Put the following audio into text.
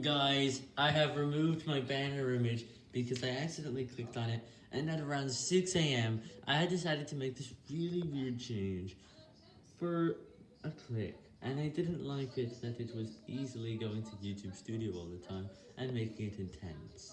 Guys, I have removed my banner image because I accidentally clicked on it, and at around 6 a.m., I had decided to make this really weird change for a click, and I didn't like it that it was easily going to YouTube Studio all the time and making it intense.